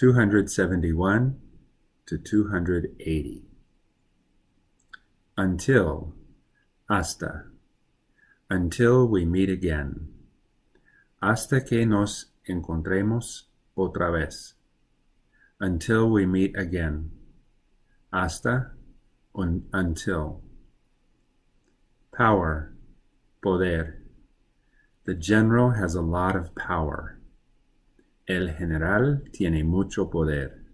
271 to 280. Until, hasta, until we meet again. Hasta que nos encontremos otra vez. Until we meet again. Hasta, un, until. Power, poder. The general has a lot of power. El general tiene mucho poder.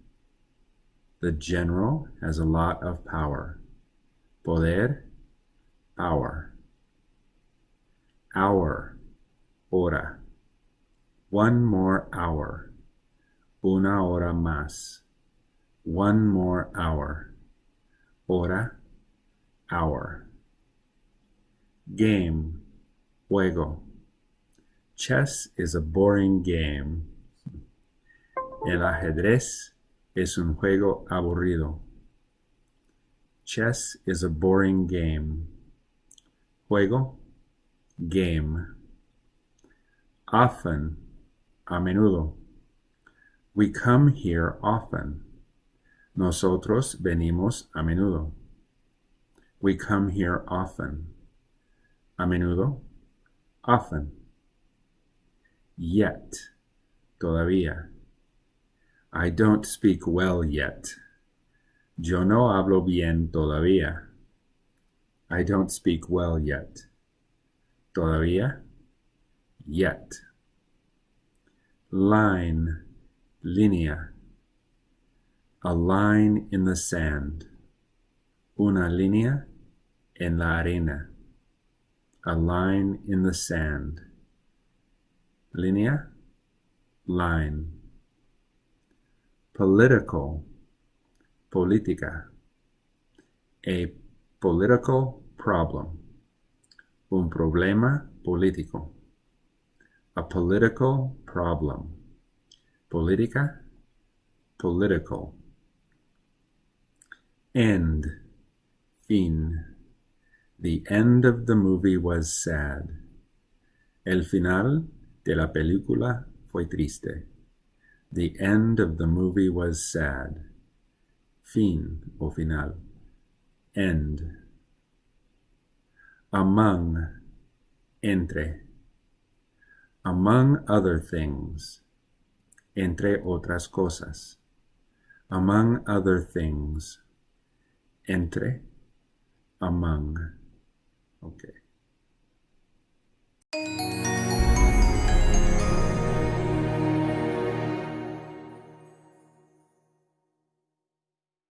The general has a lot of power. Poder, power. Hour, hora. One more hour. Una hora más. One more hour. Hora, hour. Game, juego. Chess is a boring game. El ajedrez es un juego aburrido. Chess is a boring game. Juego, game. Often, a menudo. We come here often. Nosotros venimos a menudo. We come here often. A menudo, often. Yet, todavía. I don't speak well yet. Yo no hablo bien todavía. I don't speak well yet. Todavía. Yet. Line. Línea. A line in the sand. Una línea en la arena. A line in the sand. Línea. Line political, política, a political problem, un problema político, a political problem, política, political, end, fin, the end of the movie was sad. El final de la película fue triste. The end of the movie was sad. Fin o final. End. Among. Entre. Among other things. Entre otras cosas. Among other things. Entre. Among. Okay.